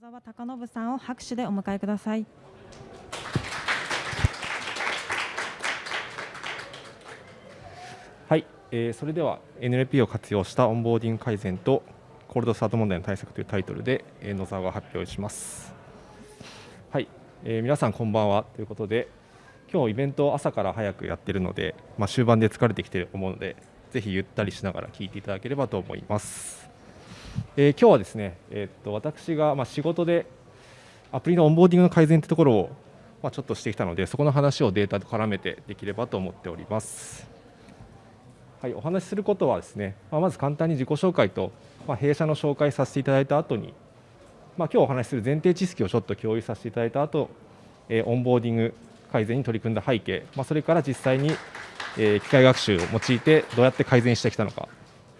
野沢貴信さんを拍手でお迎えください。はい、えー、それでは NLP を活用したオンボーディング改善とコールドスタート問題の対策というタイトルで、えー、野沢が発表します。はい、えー、皆さんこんばんはということで今日イベントを朝から早くやってるので、まあ、終盤で疲れてきてると思うのでぜひゆったりしながら聞いていただければと思います。えー、今日はですね、え、っと私がま仕事でアプリのオンボーディングの改善というところをまちょっとしてきたのでそこの話をデータと絡めてできればと思っております。はい、お話しすることはですね、ま、まず簡単に自己紹介と、ま、弊社の紹介させていただいた後に、まあ、今日お話しする前提知識をちょっと共有させていただいた後、え、オンボーディング改善に取り組んだ背景、ま、それから実際に、え、機械学習を用いてどうやって改善してきたのか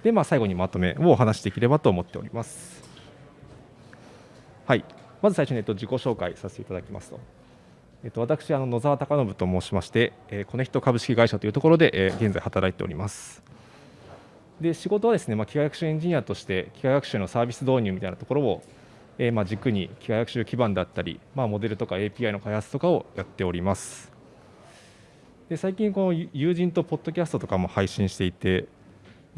で、まあ、最後にまとめをお話しできればと思っております。はい、まず最初に、えっと、自己紹介させていただきますと。えっと、私、あの野沢貴信と申しまして、えー、コネクト株式会社というところで、えー、現在働いております。で仕事はですね、まあ、機械学習エンジニアとして機械学習のサービス導入みたいなところを、えー、まあ軸に機械学習基盤だったり、まあ、モデルとか API の開発とかをやっております。で最近この友人とポッドキャストとかも配信していて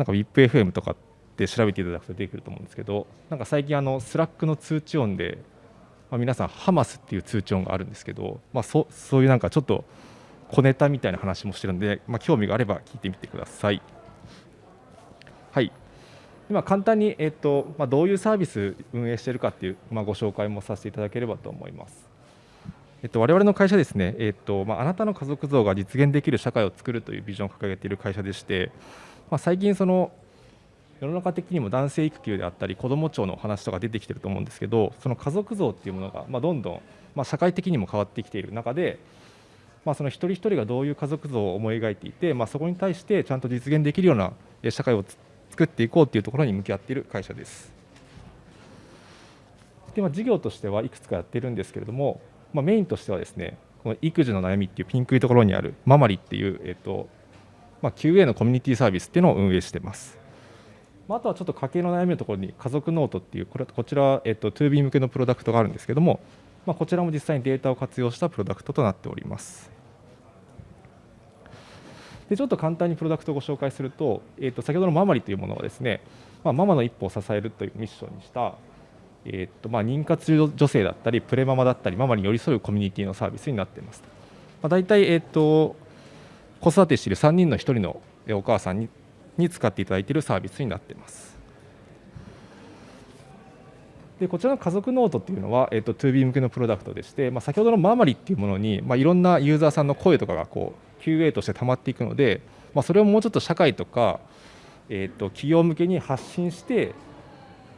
なんか WIPFM とかって調べていただくと出てくると思うんですけどなんか最近あのスラックの通知音で、まあ、皆さんハマスっていう通知音があるんですけど、まあ、そそういうなんかちょっと小ネタみたいな話もしてるんで、まあ、興味があれば聞いてみてください。はい今簡単に、えーとまあ、どういうサービス運営しているかっていう、まあ、ご紹介もさせていただければと思います。えっと、我々の会社ですね、えっとまあ、あなたの家族像が実現できる社会を作るというビジョンを掲げている会社でして、まあ、最近その世の中的にも男性育休であったり子ども庁の話とか出てきてると思うんですけどその家族像っていうものが、まあ、どんどん、まあ、社会的にも変わってきている中で、まあ、その一人一人がどういう家族像を思い描いていて、まあ、そこに対してちゃんと実現できるような社会を作っていこうというところに向き合っている会社です。でまあ、事業としてはいくつかやってるんですけれども、まあ、メインとしてはですねこの育児の悩みっていうピンクいところにあるママリっていう、えっとまあ、QA のコミュニティサービスっていうのを運営してます。まあ、あとはちょっと家計の悩みのところに家族ノートっていうこれこちら、えっと、 toB 向けのプロダクトがあるんですけども、まあ、こちらも実際にデータを活用したプロダクトとなっております。でちょっと簡単にプロダクトをご紹介すると,、えー、と先ほどのママリというものはですね、まあ、ママの一歩を支えるというミッションにした、えーとまあ、妊活女性だったりプレママだったりママに寄り添うコミュニティのサービスになっています。まあ、大体、えーと子育てしている3人の1人のお母さんに使っていただいているサービスになっています。でこちらの家族ノートっていうのは、えーと、 toB 向けのプロダクトでして、まあ、先ほどのママリっていうものに、まあ、いろんなユーザーさんの声とかがこう QA として溜まっていくので、まあ、それをもうちょっと社会とか、えーと企業向けに発信して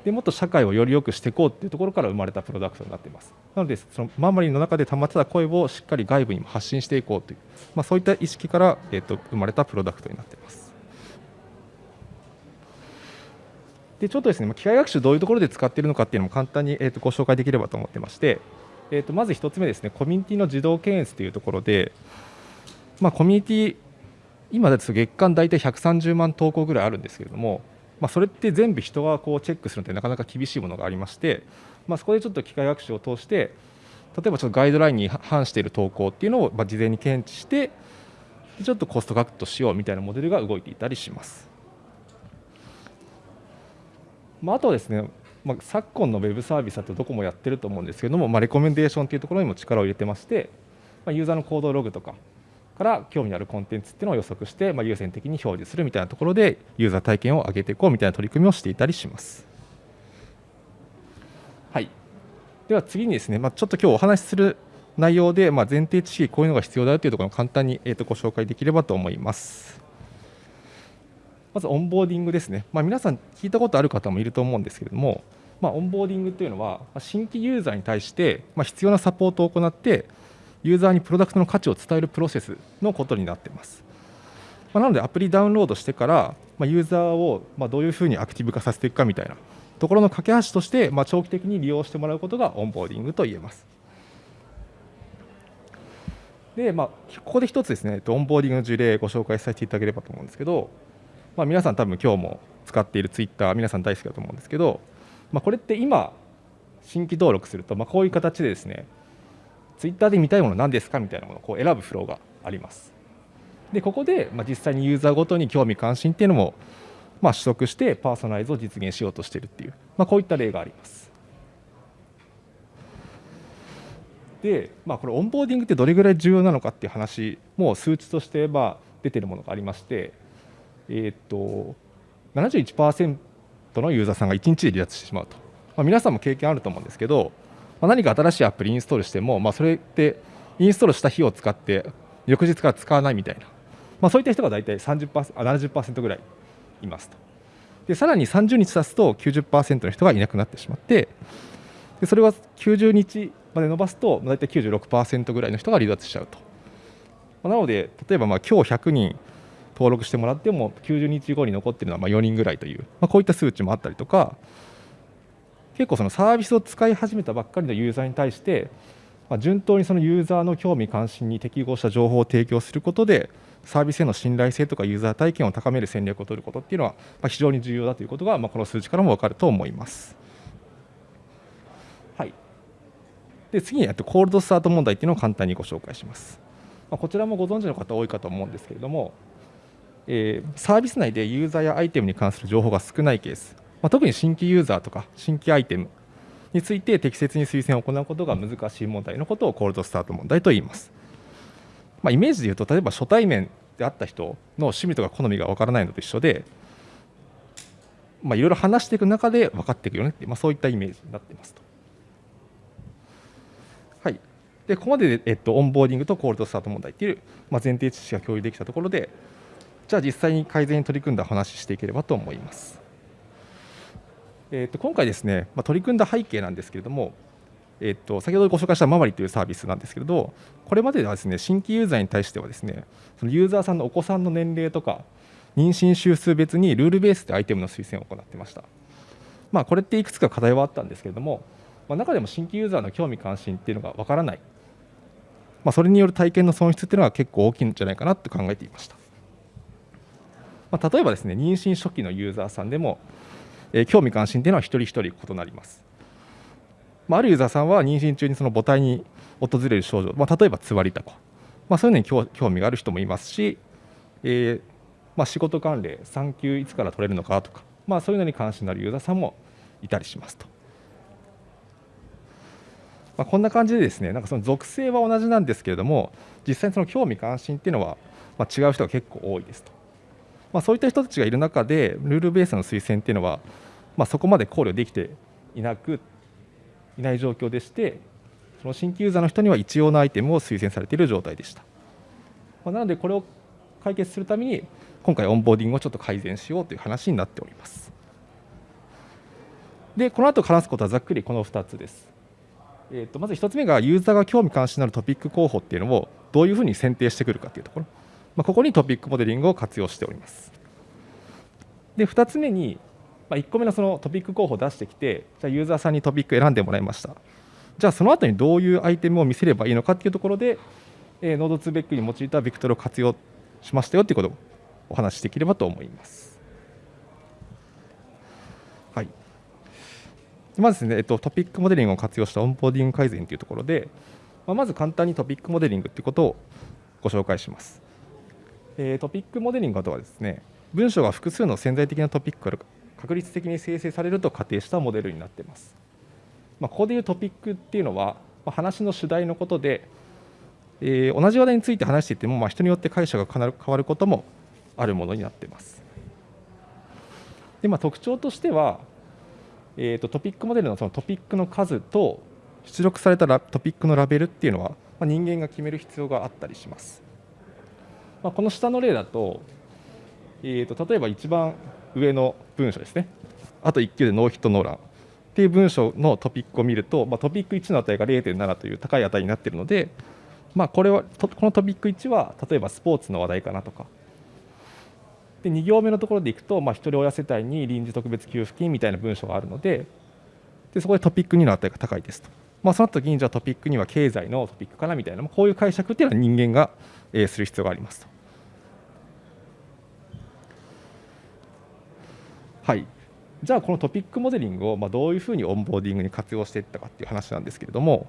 でもっと社会をより良くしていこうっていうところから生まれたプロダクトになっています。なのでそのママリンの中で溜まってた声をしっかり外部にも発信していこうという、まあ、そういった意識から、えー、と生まれたプロダクトになっています。でちょっとですね機械学習どういうところで使っているのかっていうのも簡単に、えー、とご紹介できればと思ってまして、えー、とまず1つ目ですねコミュニティの自動検閲というところで、まあ、コミュニティ今だと月間大体130万投稿ぐらいあるんですけれどもまあ、それって全部人がこうチェックするのってなかなか厳しいものがありまして、まあ、そこでちょっと機械学習を通して例えばちょっとガイドラインに反している投稿っていうのをま事前に検知してちょっとコストカットしようみたいなモデルが動いていたりします。まあ、あとはですね、まあ、昨今のウェブサービスだとどこもやってると思うんですけども、まあ、レコメンデーションというところにも力を入れてまして、まあ、ユーザーの行動ログとかから興味のあるコンテンツっていうのを予測して、まあ、優先的に表示するみたいなところでユーザー体験を上げていこうみたいな取り組みをしていたりします。はい、では次にですね、まあ、ちょっと今日お話しする内容で、まあ、前提知識こういうのが必要だよというところを簡単に、えー、とご紹介できればと思います。まずオンボーディングですね、まあ、皆さん聞いたことある方もいると思うんですけれども、まあ、オンボーディングというのは新規ユーザーに対して必要なサポートを行ってユーザーにプロダクトの価値を伝えるプロセスのことになっています。まあなのでアプリダウンロードしてから、まあユーザーをまどういうふうにアクティブ化させていくかみたいなところの架け橋として、ま長期的に利用してもらうことがオンボーディングと言えます。で、まあ、ここで一つですね、オンボーディングの事例ご紹介させていただければと思うんですけど、まあ、皆さん多分今日も使っているツイッター皆さん大好きだと思うんですけど、まあ、これって今新規登録すると、まあ、こういう形でですねツイッターで見たいもの何ですかみたいなものをこう選ぶフローがあります。でここで、まあ、実際にユーザーごとに興味関心っていうのも、まあ、取得してパーソナライズを実現しようとしているっていう、まあ、こういった例があります。で、まあ、これオンボーディングってどれぐらい重要なのかっていう話も数値としてまあ出てるものがありましてえー、っと71%のユーザーさんが1日で離脱してしまうと、まあ、皆さんも経験あると思うんですけど、まあ、何か新しいアプリインストールしても、まあ、それってインストールした日を使って翌日から使わないみたいな、まあ、そういった人が大体30% 70%ぐらいいますと。でさらに30日経つと90%の人がいなくなってしまってでそれは90日まで伸ばすと大体96%ぐらいの人が離脱しちゃうと。まなので例えばまあ今日100人登録してもらっても90日後に残っているのはま4人ぐらいという、まあ、こういった数値もあったりとか結構そのサービスを使い始めたばっかりのユーザーに対してま順当にそのユーザーの興味関心に適合した情報を提供することでサービスへの信頼性とかユーザー体験を高める戦略を取ることっていうのはま非常に重要だということがまこの数値からも分かると思います。はい、で次にコールドスタート問題っていうのを簡単にご紹介します。まこちらもご存知の方多いかと思うんですけれども、えー、サービス内でユーザーやアイテムに関する情報が少ないケース、まあ、特に新規ユーザーとか新規アイテムについて適切に推薦を行うことが難しい問題のことをコールドスタート問題と言います。まあ、イメージで言うと例えば初対面であった人の趣味とか好みがわからないのと一緒で、まあ、いろいろ話していく中で分かっていくよねって、まあ、そういったイメージになっていますと。はい、でここまでで、えっと、オンボーディングとコールドスタート問題っていう、まあ、前提知識が共有できたところでじゃあ実際に改善に取り組んだ話していければと思います。えー、と今回ですね、まあ、取り組んだ背景なんですけれども、えー、と先ほどご紹介したママリというサービスなんですけれどこれまでではですね新規ユーザーに対してはですねそのユーザーさんのお子さんの年齢とか妊娠週数別にルールベースでアイテムの推薦を行ってました、まあ、これっていくつか課題はあったんですけれども、まあ、中でも新規ユーザーの興味関心っていうのがわからない、まあ、それによる体験の損失っていうのは結構大きいんじゃないかなと考えていました。まあ、例えばですね妊娠初期のユーザーさんでも、え、興味関心というのは一人一人異なります、まあ、あるユーザーさんは妊娠中にその母体に訪れる症状、まあ、例えばつわりたこ、まあ、そういうのに興味がある人もいますし、えーまあ、仕事関連産休いつから取れるのかとか、まあ、そういうのに関心のあるユーザーさんもいたりしますと。まあ、こんな感じでですねなんかその属性は同じなんですけれども実際にその興味関心っていうのは、まあ、違う人が結構多いですと。まあ、そういった人たちがいる中でルールベースの推薦っていうのは、まあ、そこまで考慮できていなくいない状況でしてその新規ユーザーの人には一様なアイテムを推薦されている状態でした、まあ、なのでこれを解決するために今回オンボーディングをちょっと改善しようという話になっております。でこの後話すことはざっくりこの2つです。えー、とまず1つ目がユーザーが興味関心のあるトピック候補っていうのをどういうふうに選定してくるかというところ。まあ、ここにトピックモデリングを活用しております。で2つ目に、まあ、1個目のそのトピック候補を出してきてじゃあユーザーさんにトピック選んでもらいましたじゃあその後にどういうアイテムを見せればいいのかっていうところで、えー、 node2vec に用いたベクトルを活用しましたよっていうことをお話しできればと思います。はい、まずですね、えっと、トピックモデリングを活用したオンボーディング改善というところで、まあ、まず簡単にトピックモデリングということをご紹介します。えトピックモデリングとはですね文章が複数の潜在的なトピックから確率的に生成されると仮定したモデルになっています。まあ、ここでいうトピックっていうのは、まあ、話の主題のことで、えー、同じ話題について話していても、まあ、人によって解釈が変わることもあるものになっています。でまあ、特徴としては、えーと、トピックモデルのそのトピックの数と出力されたトピックのラベルっていうのは、まあ、人間が決める必要があったりします。まあ、この下の例だと,、えーと、例えば一番上の文章ですね。あと1級でノーヒットノーラン。っていう文章のトピックを見ると、まあ、トピック1の値が0.7という高い値になっているので、まあ、これはこのトピック1は例えばスポーツの話題かなとか。で2行目のところでいくと、まあ、一人親世帯に臨時特別給付金みたいな文章があるのででそこでトピック2の値が高いですと、まあ、その時にじゃあトピック2は経済のトピックかなみたいなこういう解釈っていうのは人間が、する必要がありますと。はい。じゃあこのトピックモデリングをまどういうふうにオンボーディングに活用していったかっていう話なんですけれども、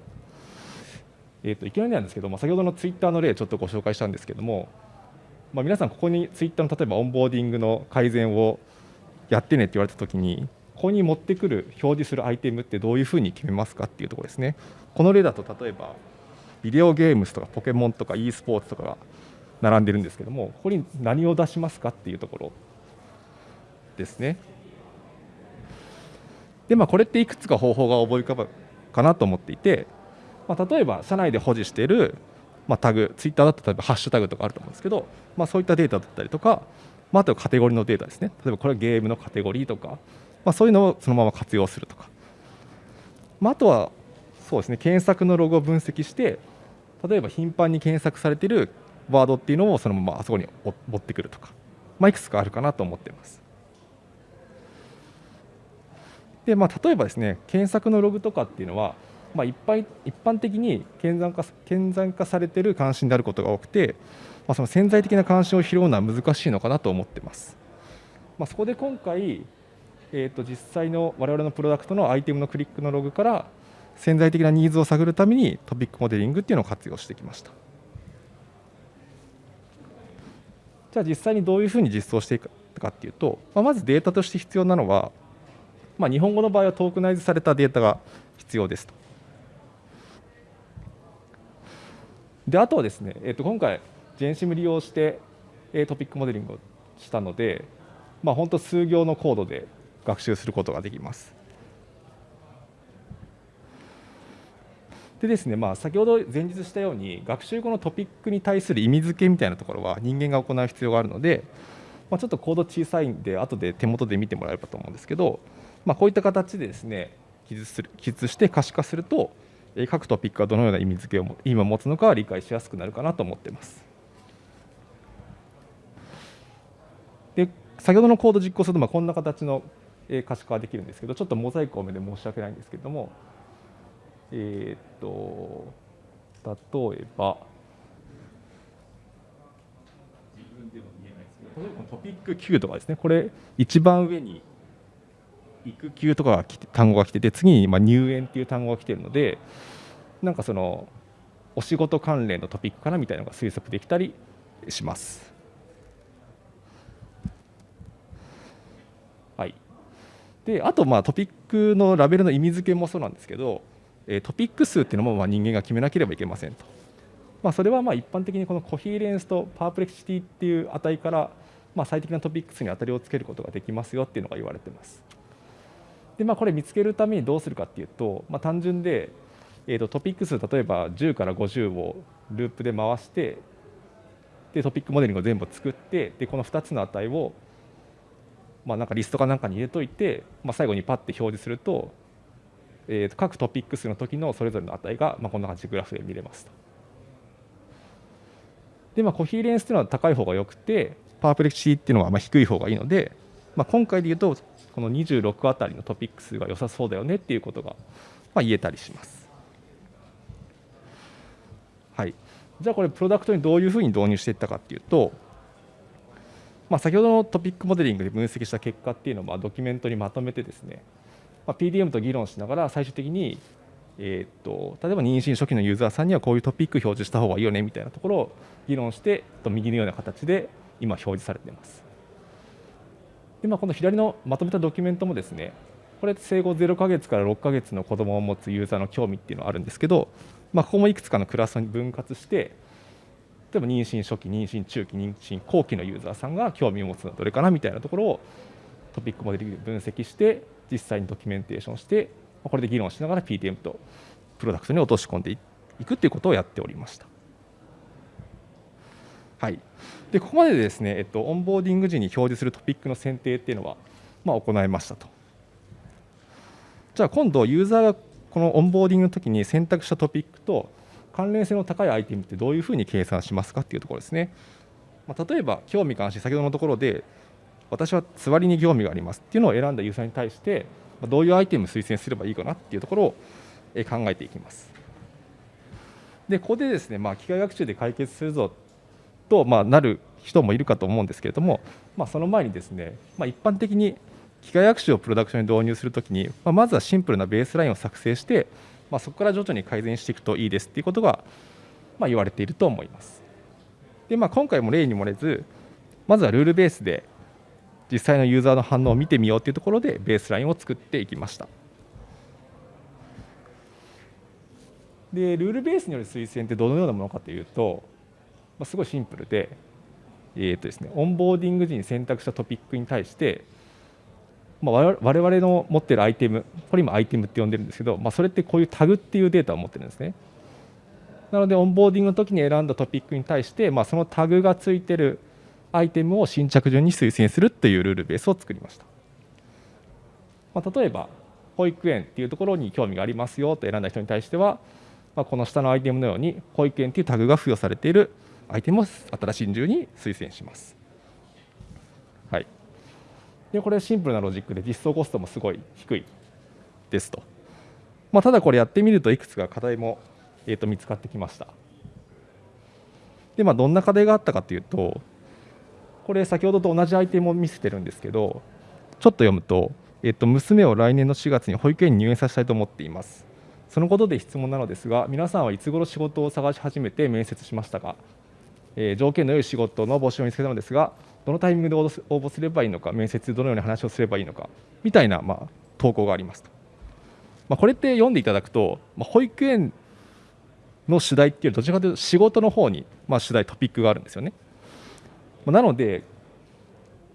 えー、といきなりなんですけど、まあ、先ほどのツイッターの例ちょっとご紹介したんですけども、まあ、皆さんここにツイッターの例えばオンボーディングの改善をやってねって言われたときにここに持ってくる表示するアイテムってどういうふうに決めますかっていうところですね。この例だと例えばビデオゲームスとかポケモンとか e スポーツとかが並んでるんですけどもここに何を出しますかっていうところ。ですね。でまあこれっていくつか方法が思い浮かぶかなと思っていて、まあ、例えば社内で保持している、まあ、タグツイッターだと例えばハッシュタグとかあると思うんですけど、まあ、そういったデータだったりとか、まあ、あとはカテゴリーのデータですね。例えばこれはゲームのカテゴリーとか、まあ、そういうのをそのまま活用するとか、まあ、あとはそうですね検索のログを分析して例えば頻繁に検索されているワードっていうのをそのままあそこに持ってくるとか、まあ、いくつかあるかなと思っています。でまあ、例えばですね検索のログとかっていうのは、まあ、一般一般的に顕在化顕在化されてる関心であることが多くて、まあ、その潜在的な関心を拾うのは難しいのかなと思ってます。まあ、そこで今回、えー、と実際の我々のプロダクトのアイテムのクリックのログから潜在的なニーズを探るためにトピックモデリングっていうのを活用してきました。じゃあ実際にどういうふうに実装していくかっていうと、まあ、まずデータとして必要なのはまあ、日本語の場合はトークナイズされたデータが必要ですと。であとはですね、えー、と今回、ジェンシム利用してトピックモデリングをしたので、まあ、本当数行のコードで学習することができます。でですね、まあ、先ほど前日したように学習後のトピックに対する意味付けみたいなところは人間が行う必要があるので、まあ、ちょっとコード小さいんで後で手元で見てもらえればと思うんですけど、まあ、こういった形でですね記述する記述して可視化すると各トピックがどのような意味付けを意味を持つのかは理解しやすくなるかなと思っています。で先ほどのコード実行するとまあこんな形の可視化ができるんですけどちょっとモザイク多めで申し訳ないんですけれどもえー、っと例えば例えばトピック Q とかですねこれ一番上に育休とかが来て単語が来てて次にま入園っていう単語が来てるのでなんかそのお仕事関連のトピックかなみたいなのが推測できたりします。はい、であとまあトピックのラベルの意味付けもそうなんですけどトピック数っていうのもまあ人間が決めなければいけませんと。まあ、それはまあ一般的にこのコヒーレンスとパープレクシティっていう値からまあ最適なトピック数に当たりをつけることができますよっていうのが言われてます。で、まあ、これ見つけるためにどうするかっていうと、まあ、単純で、えー、とトピック数例えば10から50をループで回してでトピックモデリングを全部作ってでこの2つの値を、まあ、なんかリストかなんかに入れといて、まあ、最後にパッて表示すると,、えー、と各トピック数の時のそれぞれの値が、まあ、こんな感じグラフで見れますと。でまあ、コヒーレンスっていうのは高い方がよくてパープレクシーっていうのはまあ低い方がいいので、まあ、今回で言うとこの26あたりのトピック数が良さそうだよねっていうことが、まあ、言えたりします。はい、じゃあこれプロダクトにどういうふうに導入していったかっていうと、まあ、先ほどのトピックモデリングで分析した結果っていうのをまあドキュメントにまとめてですね、まあ、PDM と議論しながら最終的にえーと、例えば妊娠初期のユーザーさんにはこういうトピック表示した方がいいよねみたいなところを議論して右のような形で今表示されています。で、まあ、この左のまとめたドキュメントもですねこれ生後0ヶ月から6ヶ月の子供を持つユーザーの興味っていうのがあるんですけど、まあ、ここもいくつかのクラスに分割して例えば妊娠初期妊娠中期妊娠後期のユーザーさんが興味を持つのはどれかなみたいなところをトピックモデルで分析して実際にドキュメンテーションしてこれで議論しながら PTM とプロダクトに落とし込んでいくっていうことをやっておりました。はい、でここまでですね、えっと、オンボーディング時に表示するトピックの選定っていうのは、まあ、行いましたと。じゃあ今度ユーザーがこのオンボーディングの時に選択したトピックと関連性の高いアイテムってどういうふうに計算しますかっていうところですね。まあ、例えば興味関心先ほどのところで私は座りに興味がありますっていうのを選んだユーザーに対してどういうアイテムを推薦すればいいかなっていうところを考えていきます。でここでですね、まあ、機械学習で解決するぞと、まあ、なる人もいるかと思うんですけれども、まあ、その前にですね、まあ、一般的に機械学習をプロダクションに導入するときに、まあ、まずはシンプルなベースラインを作成して、まあ、そこから徐々に改善していくといいですっていうことが、まあ、言われていると思います。で、まあ、今回も例に漏れず、まずはルールベースで実際のユーザーの反応を見てみようというところでベースラインを作っていきました。でルールベースによる推薦ってどのようなものかというと、まあ、すごいシンプルで、えーとですね、オンボーディング時に選択したトピックに対して、まあ、我々の持っているアイテムこれ今アイテムって呼んでるんですけど、まあ、それってこういうタグっていうデータを持ってるんですね。なのでオンボーディングの時に選んだトピックに対して、まあ、そのタグがついてるアイテムを新着順に推薦するというルールベースを作りました。まあ、例えば保育園っていうところに興味がありますよと選んだ人に対しては、まあ、この下のアイテムのように保育園というタグが付与されているアイテムを新しい順に推薦します。はい、でこれはシンプルなロジックで実装コストもすごい低いですと。まあ、ただこれやってみるといくつか課題も、えー、と見つかってきました。でまあ、どんな課題があったかというとこれ先ほどと同じアイテムを見せてるんですけどちょっと読むと、えー、と娘を来年の4月に保育園に入園させたいと思っています。そのことで質問なのですが、皆さんはいつ頃仕事を探し始めて面接しましたか、え、条件の良い仕事の募集を見つけたのですが、どのタイミングで応募すればいいのか、面接でどのように話をすればいいのか、みたいな、ま、投稿がありますと。まあ、これって読んでいただくと、ま、保育園の主題っていうどちらかというと仕事の方に、ま、主題トピックがあるんですよね。まなので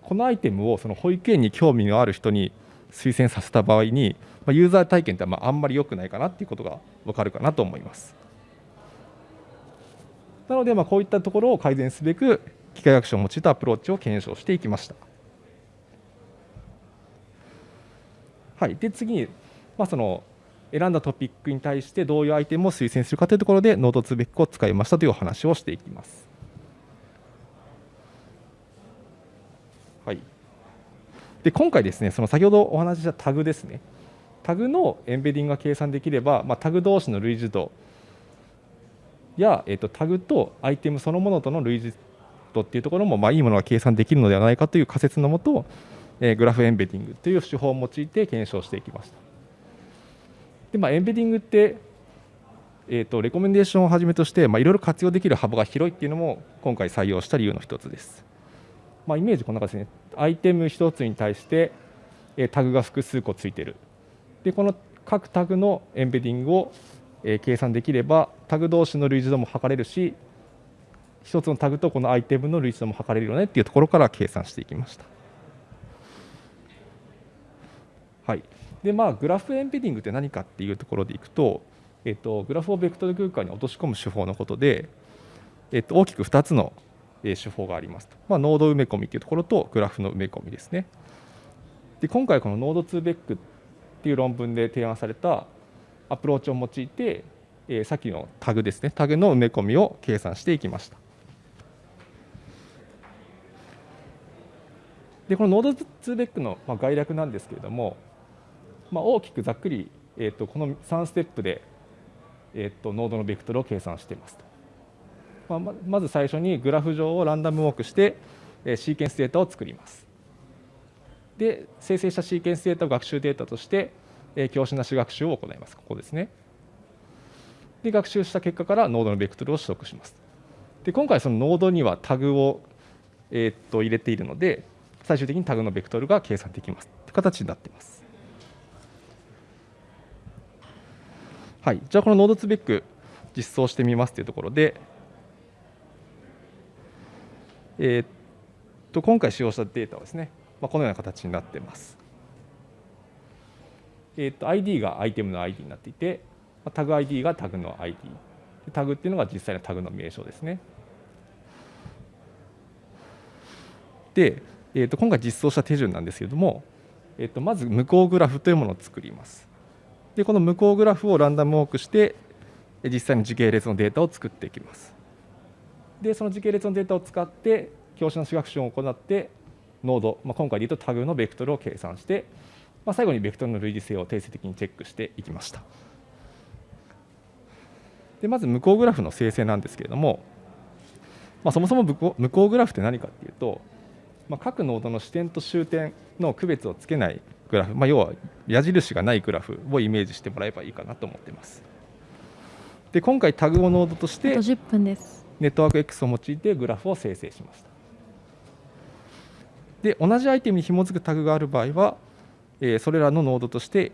このアイテムをその保育園に興味のある人に推薦させた場合にま、ユーザー体験ってまああんまり良くないかなっていうことが分かるかなと思います。なので、まあ、こういったところを改善すべく機械学習を用いたアプローチを検証していきました。はい、で次に、まあ、その選んだトピックに対してどういうアイテムを推薦するかというところでノードツーベックを使いましたというお話をしていきます。はい、で今回ですねその先ほどお話ししたタグですねタグのエンベディングが計算できれば、まあ、タグ同士の類似度や、えーと、タグとアイテムそのものとの類似度っていうところも、まあ、いいものが計算できるのではないかという仮説のもと、えー、グラフエンベディングという手法を用いて検証していきました。でまあ、エンベディングって、えーと、レコメンデーションをはじめとして、まあ、いろいろ活用できる幅が広いっていうのも今回採用した理由の一つです。まあ、イメージこんな感じですね。アイテム1つに対して、えー、タグが複数個ついてるでこの各タグのエンベディングを、えー、計算できればタグ同士の類似度も測れるし1つのタグとこのアイテムの類似度も測れるよねっていうところから計算していきました。はい、でまあグラフエンベディングって何かっていうところでいくと、えっと、グラフをベクトル空間に落とし込む手法のことで、えっと、大きく2つの手法がありますと、まあ、ノード埋め込みというところとグラフの埋め込みですね。で今回この node2vec っていう論文で提案されたアプローチを用いて、えー、さっきのタグですねタグの埋め込みを計算していきましたでこの node2vec の、概略なんですけれども、まあ、大きくざっくり、えーと、この3ステップで、えーと、ノードのベクトルを計算していますと、まあ、まず最初にグラフ上をランダムウォークして、えー、シーケンスデータを作りますで生成したシーケンスデータを学習データとして、えー、教師なし学習を行います。ここですね。で学習した結果からノードのベクトルを取得します。で今回そのノードにはタグを、え、っと入れているので最終的にタグのベクトルが計算できますという形になっています。はい、じゃあこのノードツベック実装してみますというところで、え、っと今回使用したデータはですねまあ、このような形になっています。えー、と ID がアイテムの ID になっていて、タグ ID がタグの ID。タグっていうのが実際のタグの名称ですね。で、えー、と今回実装した手順なんですけれども、えー、とまず無効グラフというものを作ります。で、この無効グラフをランダムウォークして、実際に時系列のデータを作っていきます。で、その時系列のデータを使って、教師の主学習を行って、ノード、まあ、今回で言うとタグのベクトルを計算して、まあ、最後にベクトルの類似性を定性的にチェックしていきました。でまず無効グラフの生成なんですけれども、まあ、そもそも無効グラフって何かっていうとまあ、各ノードの視点と終点の区別をつけないグラフ、まあ、要は矢印がないグラフをイメージしてもらえばいいかなと思っています。で今回タグをノードとしてあと10分です。ネットワーク X を用いてグラフを生成しました。で同じアイテムに紐づくタグがある場合は、えーそれらのノードとして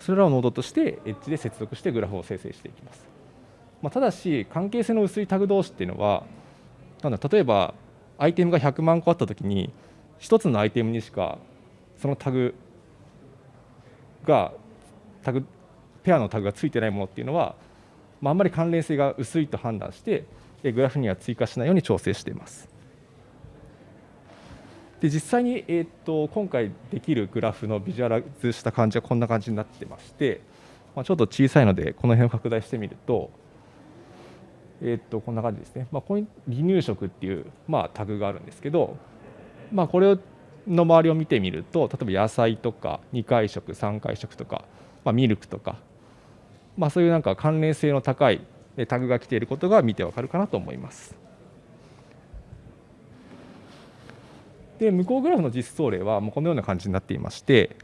それらをノードとしてエッジで接続してグラフを生成していきます。まあ、ただし関係性の薄いタグ同士っていうのはなんだ例えばアイテムが100万個あったときに1つのアイテムにしかそのタグがタグペアのタグがついてないものっていうのは、まあ、あんまり関連性が薄いと判断してグラフには追加しないように調整しています。で実際に、えー、と今回できるグラフのビジュアライズした感じはこんな感じになってまして、まあ、ちょっと小さいのでこの辺を拡大してみると,、えー、とこんな感じですね、まあ、ここに離乳食っていう、まあ、タグがあるんですけど、まあ、これの周りを見てみると例えば野菜とか2回食3回食とか、まあ、ミルクとか、まあ、そういうなんか関連性の高いタグが来ていることが見てわかるかなと思います。で向こうグラフの実装例はもうこのような感じになっていまして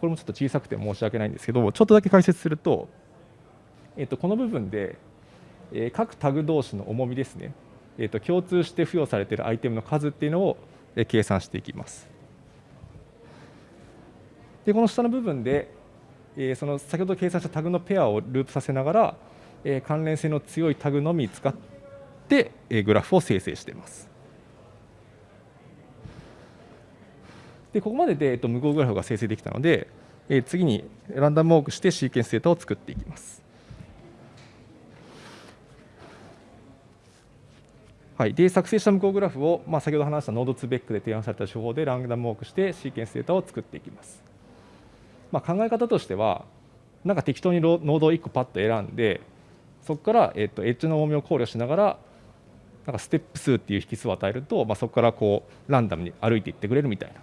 これもちょっと小さくて申し訳ないんですけどちょっとだけ解説すると、えっとこの部分で、えー各タグ同士の重みですね、えっと共通して付与されているアイテムの数っていうのを計算していきます。でこの下の部分で、えーその先ほど計算したタグのペアをループさせながら、えー関連性の強いタグのみ使って、えーグラフを生成しています。でここまでで、えっと、無効グラフが生成できたので、えー次にランダムウォークしてシーケンスデータを作っていきます。はい、で作成した無効グラフを、まあ、先ほど話したノードツーベックで提案された手法でランダムウォークしてシーケンスデータを作っていきます。まあ、考え方としては、なんか適当にノードを1個パッと選んで、そこから、えっと、エッジの重みを考慮しながら、なんかステップ数っていう引数を与えると、まあ、そこからこうランダムに歩いていってくれるみたいな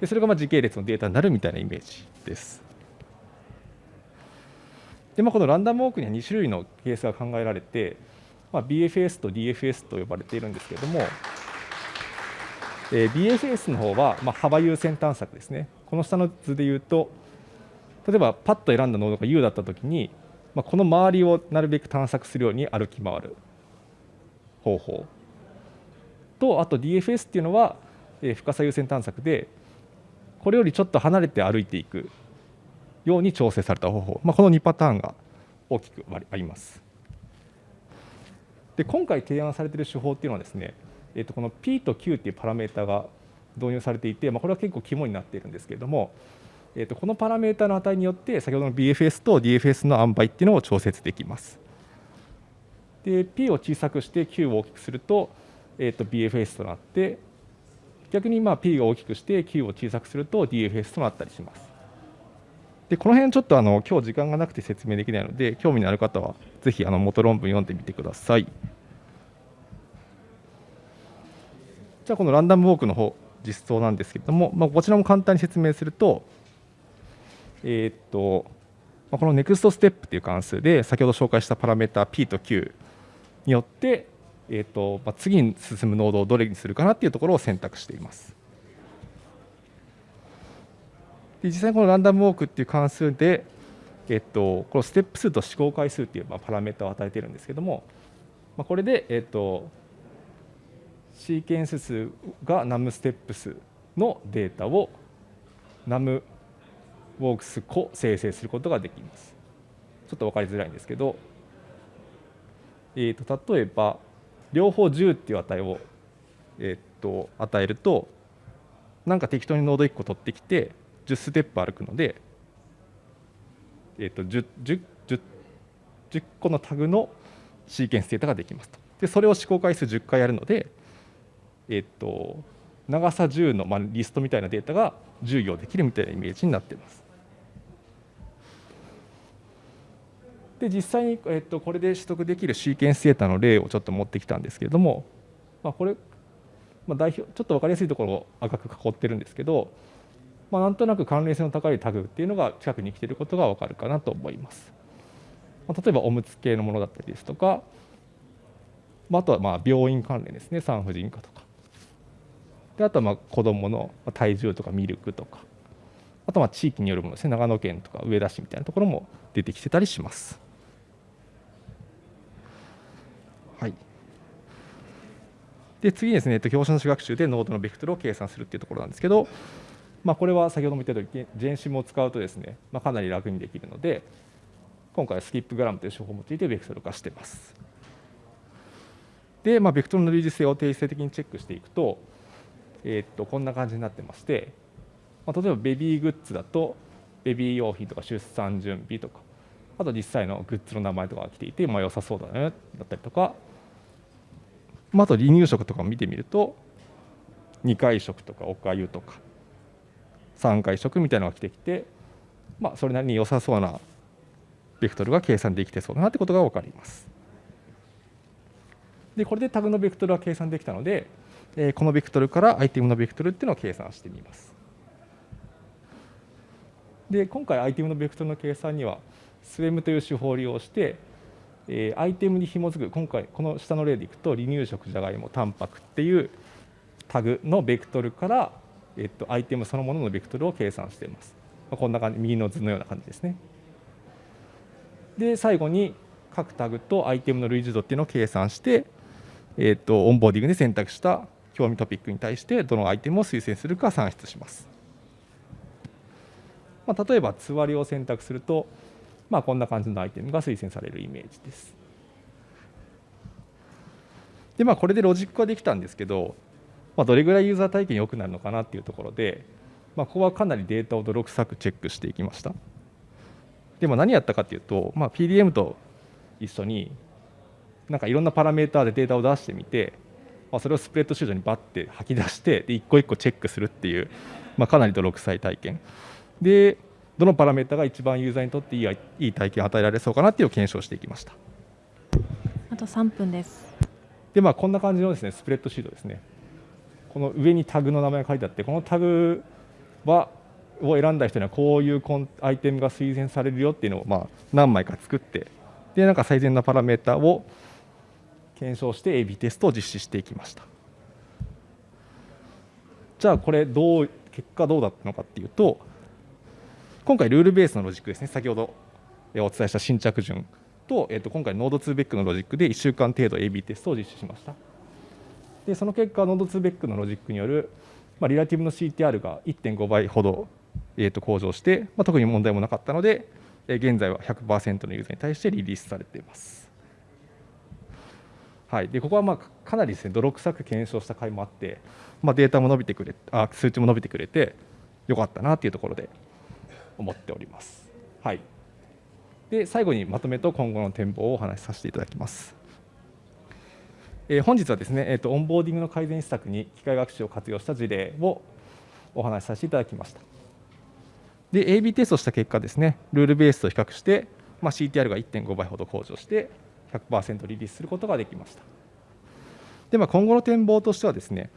でそれがまあ時系列のデータになるみたいなイメージです。でまあ、このランダムウォークには2種類のケースが考えられて、まあ、BFS と DFS と呼ばれているんですけれども、えー BFS の方はまあ幅優先探索ですねこの下の図で言うと例えばパッと選んだノードが U だったときに、まあ、この周りをなるべく探索するように歩き回る方法とあと DFS っていうのは、えー深さ優先探索でこれよりちょっと離れて歩いていくように調整された方法、まあ、この2パターンが大きくあります。で今回提案されている手法っていうのはですね、えー、とこの P と Q っていうパラメータが導入されていて、まあ、これは結構肝になっているんですけれども、えー、とこのパラメータの値によって先ほどの BFS と DFS の塩梅っていうのを調節できます。で P を小さくして Q を大きくすると,、えー、と BFS となって逆にまあ P が大きくして Q を小さくすると DFS となったりします。でこの辺ちょっとあの今日時間がなくて説明できないので興味のある方はぜひあの元論文読んでみてください。じゃあこのランダムウォークの方実装なんですけれども、まあ、こちらも簡単に説明すると,、えっとまあ、この NEXT ステップという関数で先ほど紹介したパラメータ P と Q によって、えっとまあ、次に進むノードをどれにするかなっていうところを選択しています。で実際このランダムウォークっていう関数で、えっと、このステップ数と試行回数っていうパラメータを与えているんですけども、まあ、これで、えっと、シーケンス数が num ステップ数のデータを num ウォークス個生成することができます。ちょっと分かりづらいんですけど、えー、と例えば両方10っていう値を、えー、と与えるとなんか適当にノード1個取ってきて10ステップ歩くので、えー、と 10, 10, 10, 個のタグのシーケンスデータができますと。でそれを試行回数10回やるので、えー、と長さ10の、まあ、リストみたいなデータが10行できるみたいなイメージになっています。で実際に、えっと、これで取得できるシーケンスデータの例をちょっと持ってきたんですけれども、まあ、これ、まあ、代表ちょっと分かりやすいところを赤く囲ってるんですけど、まあ、なんとなく関連性の高いタグっていうのが近くに来ていることが分かるかなと思います。まあ、例えばおむつ系のものだったりですとか、まあ、あとはまあ病院関連ですね産婦人科とか。であとはまあ子どもの体重とかミルクとかあとまあ地域によるものですね長野県とか上田市みたいなところも出てきてたりします。はい、で次ですね、教師の主学習でノードのベクトルを計算するっていうところなんですけど、まあ、これは先ほども言ったように、ジェンシムを使うとですね、まあ、かなり楽にできるので、今回はスキップグラムという手法を用いてベクトル化しています。で、まあ、ベクトルの類似性を定性的にチェックしていくと、えー、っとこんな感じになってまして、まあ、例えばベビーグッズだと、ベビー用品とか出産準備とか、あと実際のグッズの名前とかが来ていて、まあ、良さそうだねだったりとか、まあ、あと離乳食とかを見てみると、2回食とかおかゆとか、3回食みたいなのが来てきて、まあ、それなりに良さそうなベクトルが計算できてそうだなってことが分かります。でこれでタグのベクトルは計算できたので、えー、このベクトルからアイテムのベクトルっていうのを計算してみます。で今回アイテムのベクトルの計算には SWEM という手法を利用して、えー、アイテムに紐づく今回この下の例でいくと離乳食じゃがいもタンパクっていうタグのベクトルから、えっと、アイテムそのもののベクトルを計算しています。まあこんな感じ右の図のような感じですね。で最後に各タグとアイテムの類似度っていうのを計算して、えーと、オンボーディングで選択した興味トピックに対してどのアイテムを推薦するか算出します。まあ、例えばつわりを選択すると、まあ、こんな感じのアイテムが推薦されるイメージです。でまあこれでロジックはできたんですけど、まあ、どれぐらいユーザー体験良くなるのかなっていうところで、まあ、ここはかなりデータを泥臭くチェックしていきました。でも何やったかっていうと、まあ、PDM と一緒になんかいろんなパラメーターでデータを出してみて、まあ、それをスプレッドシートにバッて吐き出してで一個一個チェックするっていう、まあ、かなり泥臭い体験。でどのパラメータが一番ユーザーにとっていいいい体験を与えられそうかなっていうのを検証していきました。あと3分です。でまあこんな感じのですねスプレッドシートですねこの上にタグの名前が書いてあってこのタグはを選んだ人にはこういうコンアイテムが推薦されるよっていうのをまあ何枚か作ってでなんか最善なパラメータを検証して AB テストを実施していきました。じゃあこれどう結果どうだったのかっていうと今回ルールベースのロジックですね。先ほどお伝えした新着順と,、えー、と今回 node2vec のロジックで1週間程度 AB テストを実施しました。でその結果 node2vec のロジックによる、まあ、 relative の CTR が1.5倍ほどえー、と向上して、まあ、特に問題もなかったので、えー、現在は100%のユーザーに対してリリースされています。はい、でここはまあかなりですね泥臭く検証した回もあって、まあ、データも伸びてくれあ数値も伸びてくれてよかったなというところで思っております。はい、で最後にまとめと今後の展望をお話しさせていただきます。え、本日はですね、えーと、オンボーディングの改善施策に機械学習を活用した事例をお話しさせていただきました。で AB テストした結果ですねルールベースと比較して、まあ、CTR が1.5倍ほど向上して100%リリースすることができましたで、まあ、今後の展望としてはですね、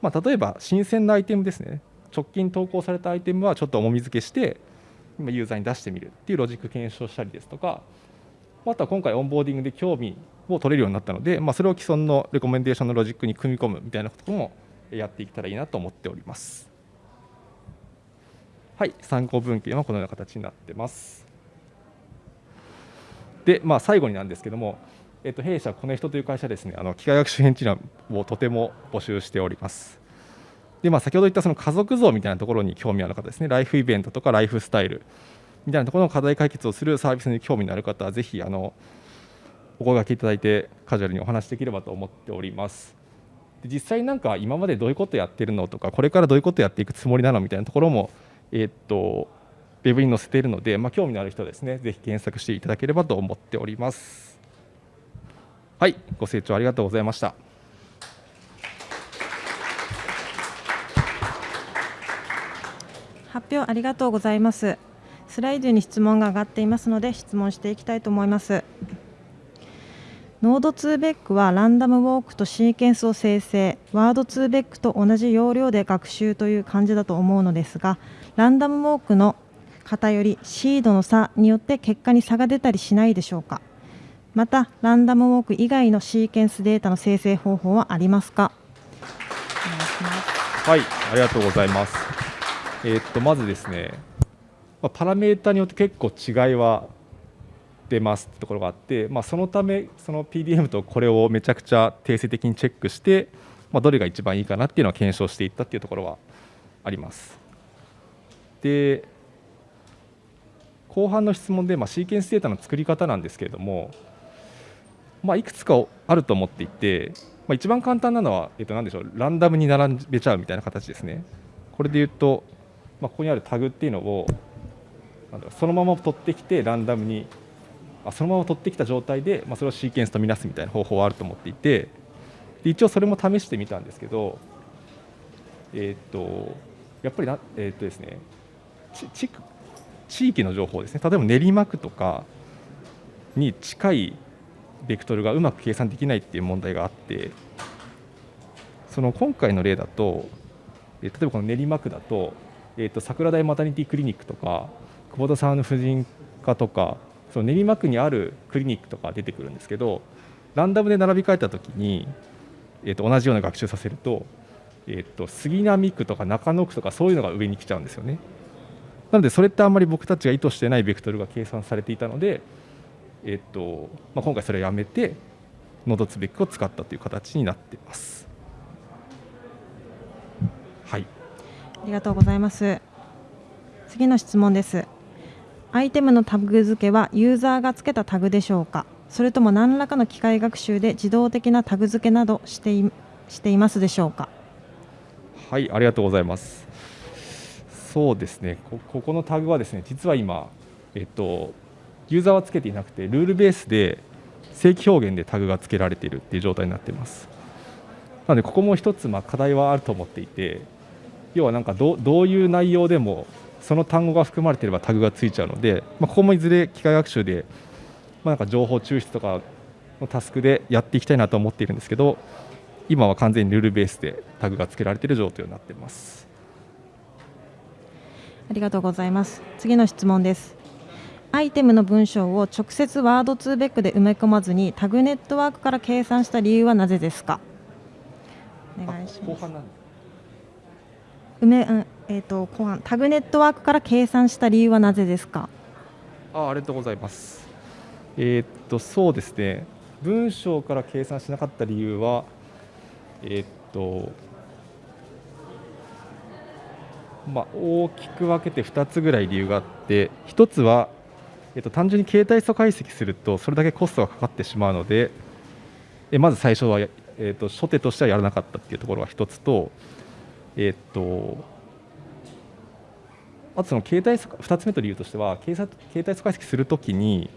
まあ、例えば新鮮なアイテムですね直近投稿されたアイテムはちょっと重み付けして今ユーザーに出してみるっていうロジック検証したりですとかあとは今回オンボーディングで興味を取れるようになったので、まあ、それを既存のレコメンデーションのロジックに組み込むみたいなこともやっていけたらいいなと思っております。はい、参考文献はこのような形になってます。で、まあ、最後になんですけども、えっと、弊社コネヒトという会社ですね、あの機械学習編知覧をとても募集しております。で、まあ、先ほど言ったその家族像みたいなところに興味ある方ですね、ライフイベントとかライフスタイルみたいなところの課題解決をするサービスに興味のある方は、ぜひあのお声がけいただいて、カジュアルにお話しできればと思っております。で実際なんか今までどういうことやってるのとか、これからどういうことやっていくつもりなのみたいなところもえー、っとウェブに載せているので、まあ、興味のある人はですねぜひ検索していただければと思っております。はいご清聴ありがとうございました。発表ありがとうございます。スライドに質問が上がっていますので質問していきたいと思います。ノード2ベックはランダムウォークとシーケンスを生成。ワード2ベックと同じ要領で学習という感じだと思うのですがランダムウォークの偏りシードの差によって結果に差が出たりしないでしょうか。またランダムウォーク以外のシーケンスデータの生成方法はありますか。お願いしますはい、ありがとうございます。えーっとまずですね、まあ、パラメータによって結構違いは出ますってところがあって、まあ、そのためその PDM とこれをめちゃくちゃ定性的にチェックして、まあ、どれが一番いいかなっていうのを検証していったっていうところはあります。で後半の質問で、まあ、シーケンスデータの作り方なんですけれども、まあ、いくつかあると思っていて、まあ、一番簡単なのは、えっと、何でしょうランダムに並べちゃうみたいな形ですね。これで言うと、まあ、ここにあるタグっていうのをそのまま取ってきてランダムにあそのまま取ってきた状態で、まあ、それをシーケンスとみなすみたいな方法はあると思っていてで一応それも試してみたんですけど、えーっとやっぱりな、えーっとですね、ち地地域の情報ですね。例えば練馬区とかに近いベクトルがうまく計算できないっていう問題があってその今回の例だと、例えばこの練馬区だと,、えー、と桜台マタニティクリニックとか久保田さんの婦人科とかその練馬区にあるクリニックとか出てくるんですけどランダムで並び替えたときに、えー、と同じような学習させると,、えー、と杉並区とか中野区とかそういうのが上に来ちゃうんですよね。なのでそれってあんまり僕たちが意図してないベクトルが計算されていたので、えっとまあ、今回それをやめてノードツベックを使ったという形になっています。はい、ありがとうございます。次の質問です。アイテムのタグ付けはユーザーが付けたタグでしょうか？それとも何らかの機械学習で自動的なタグ付けなどしていしていますでしょうか？はい、ありがとうございます。そうですね、こここのタグはですね、実は今、えっと、ユーザーはつけていなくて、ルールベースで正規表現でタグが付けられているっていう状態になっています。なので、ここも一つ、まあ、課題はあると思っていて、要はなんかどうどういう内容でも、その単語が含まれていればタグがついちゃうので、まあ、ここもいずれ機械学習で、まあ、なんか情報抽出とかのタスクでやっていきたいなと思っているんですけど、今は完全にルールベースでタグが付けられている状態になっています。ありがとうございます。次の質問です。アイテムの文章を直接ワードツーベックで埋め込まずにタグネットワークから計算した理由はなぜですか？お願いします埋め、うん、えっ、と後半タグネットワークから計算した理由はなぜですか？あありがとうございます。えーっとそうですね文章から計算しなかった理由はえーっとまあ大きく分けて2つぐらい理由があって1つはえっと単純に携帯素解析するとそれだけコストがかかってしまうのでえまず最初は、えっと初手としてはやらなかったっていうところが1つとえっとあとその携帯2つ目と理由としては携帯携帯素解析するときに、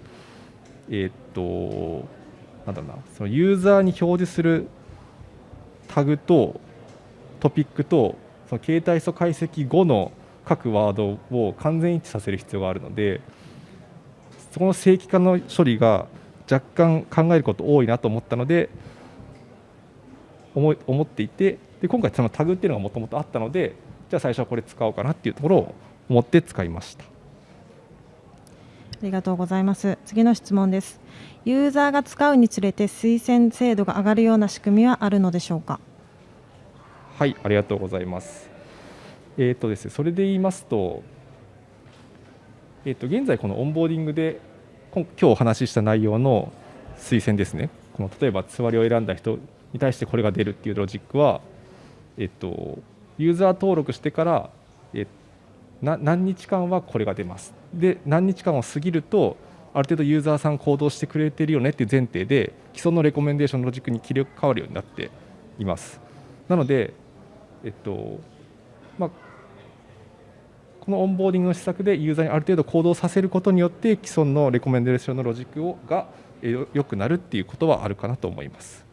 えーっとなんだろうなそのユーザーに表示するタグとトピックとその携帯素解析後の各ワードを完全一致させる必要があるのでそこの正規化の処理が若干考えること多いなと思ったので思思っていてで今回そのタグっていうのがもともとあったのでじゃあ最初はこれ使おうかなっていうところを思って使いました。ありがとうございます。次の質問です。ユーザーが使うにつれて推薦精度が上がるような仕組みはあるのでしょうか？はい、ありがとうございます。えっ、とですね、それで言いますと、えっ、と現在このオンボーディングで今今日お話しした内容の推薦ですね。この例えばつわりを選んだ人に対してこれが出るっていうロジックは、えっ、とユーザー登録してから、えな何日間はこれが出ます。で何日間を過ぎるとある程度ユーザーさん行動してくれてるよねっていう前提で既存のレコメンデーションのロジックに切り替わるようになっています。なので、えっとまあ、このオンボーディングの施策でユーザーにある程度行動させることによって既存のレコメンデーションのロジックをが良くなるっていうことはあるかなと思います。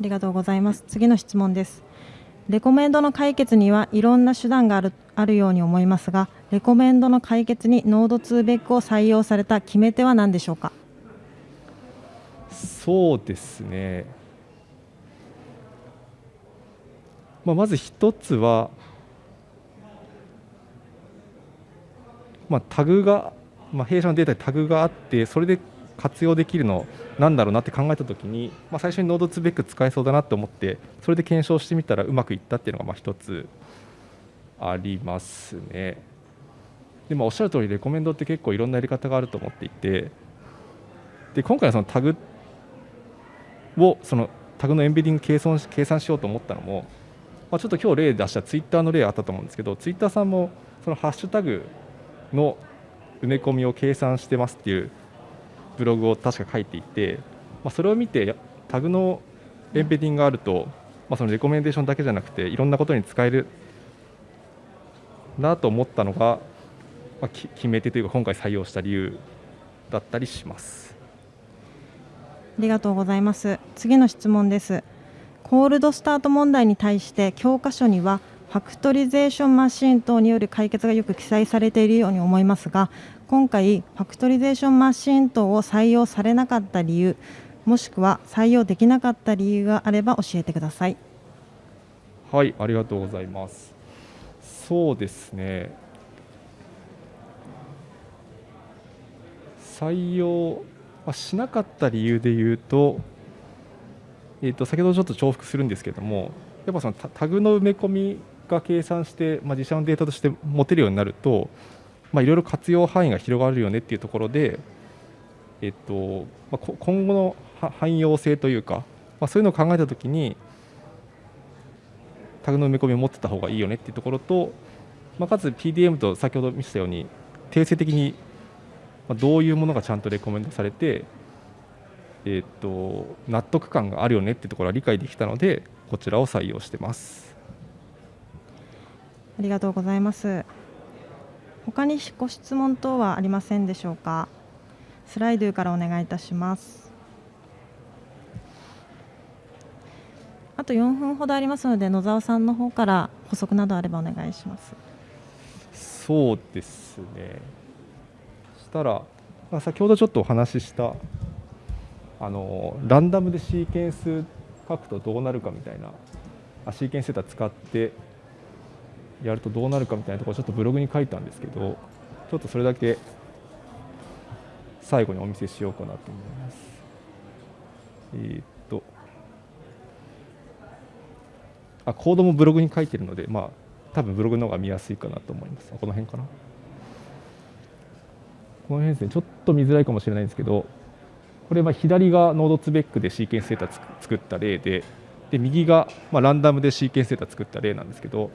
ありがとうございます。次の質問です。レコメンドの解決にはいろんな手段があるあるように思いますが、レコメンドの解決に node2vec を採用された決め手は何でしょうか？そうですね、まあ、まず一つは、まあ、タグが、まあ、弊社のデータにタグがあってそれで活用できるのなんだろうなって考えた時に、まあ、最初にノードツーベック使えそうだなと思ってそれで検証してみたらうまくいったっていうのがまあ一つありますね。でもおっしゃる通りレコメンドって結構いろんなやり方があると思っていてで今回はそのタグをそのタグのエンベディング計算計算しようと思ったのも、まあ、ちょっと今日例出したツイッターの例あったと思うんですけどツイッターさんもそのハッシュタグの埋め込みを計算してますっていうブログを確か書いていて、まあ、それを見てタグのエンベディングがあると、まあ、そのレコメンデーションだけじゃなくていろんなことに使えるなと思ったのが、まあ、決め手というか今回採用した理由だったりします。ありがとうございます。次の質問です。コールドスタート問題に対して教科書にはファクトリゼーションマシン等による解決がよく記載されているように思いますが今回ファクトリゼーションマシン等を採用されなかった理由もしくは採用できなかった理由があれば教えてください。はいありがとうございます。そうですね。採用しなかった理由で言うと,、えー、と先ほどちょっと重複するんですけどもやっぱそのタグの埋め込みが計算して、まあ、自社のデータとして持てるようになると、まあ、いろいろ活用範囲が広がるよねっていうところで、えっとまあ、今後の汎用性というか、まあ、そういうのを考えたときにタグの埋め込みを持ってた方がいいよねっていうところと、まあ、かつ PDM と先ほど見せたように定性的にどういうものがちゃんとレコメンドされて、えー、と納得感があるよねっていうところは理解できたのでこちらを採用してます。ありがとうございます。他にご質問等はありませんでしょうか？スライドからお願いいたします。あと4分ほどありますので野沢さんの方から補足などあればお願いします。そうですね。したら、まあ、先ほどちょっとお話ししたあのランダムでシーケンス書くとどうなるかみたいなあシーケンスデータ使ってやるとどうなるかみたいなところちょっとブログに書いたんですけどちょっとそれだけ最後にお見せしようかなと思います。えー、っとあコードもブログに書いてるのでまあ多分ブログの方が見やすいかなと思います。この辺かな？この辺ですねちょっと見づらいかもしれないんですけどこれは左がノードツベックでシーケンスデータ作った例でで右がまランダムでシーケンスデータ作った例なんですけど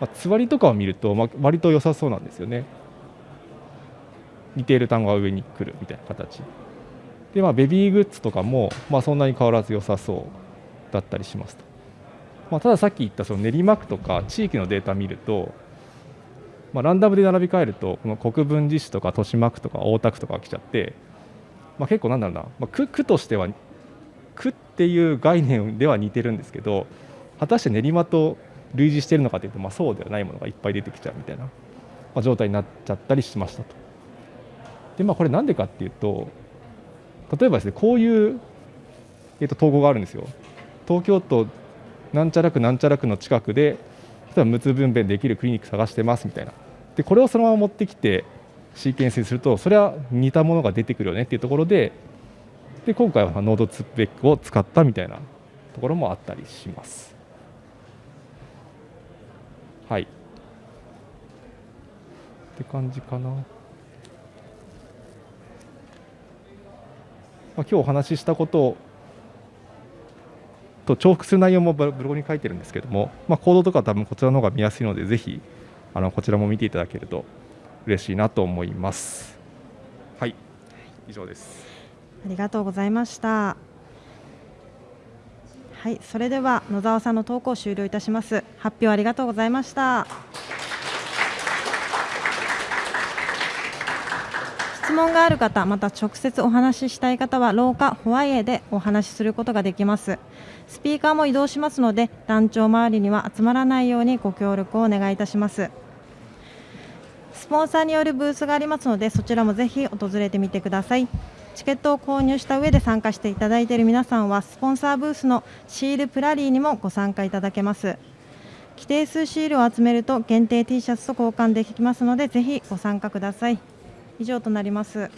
まあ、つわりとかを見ると、まあ、割と良さそうなんですよね。似ている単語が上に来るみたいな形。で、まあ、ベビーグッズとかも、まあ、そんなに変わらず良さそうだったりしますと。まあ、たださっき言ったその練馬区とか地域のデータ見ると、まあ、ランダムで並び替えるとこの国分寺市とか豊島区とか大田区とかが来ちゃって、まあ、結構なんだろうな、まあ、区区としては区っていう概念では似てるんですけど果たして練馬と類似しているのかというと、まあ、そうではないものがいっぱい出てきちゃうみたいな、まあ、状態になっちゃったりしましたと。でまあこれなんでかっていうと例えばですねこういう、えー、と統合があるんですよ。東京都なんちゃら区なんちゃら区の近くで例えば無痛分娩できるクリニック探してますみたいなでこれをそのまま持ってきてシーケンスにするとそれは似たものが出てくるよねっていうところでで今回はノードツベックを使ったみたいなところもあったりします。はい。って感じかな、まあ、今日お話ししたことと重複する内容もブログに書いてるんですけども、まあ、コードとか多分こちらの方が見やすいのでぜひあのこちらも見ていただけると嬉しいなと思います。はい。以上です。ありがとうございました。はい、それでは野沢さんの投稿を終了いたします。発表ありがとうございました。質問がある方、また直接お話ししたい方は廊下ホワイエでお話しすることができます。スピーカーも移動しますので、団長周りには集まらないようにご協力をお願いいたします。スポンサーによるブースがありますので、そちらもぜひ訪れてみてください。チケットを購入した上で参加していただいている皆さんはスポンサーブースのシールプラリーにもご参加いただけます。規定数シールを集めると限定 T シャツと交換できますのでぜひご参加ください。以上となります。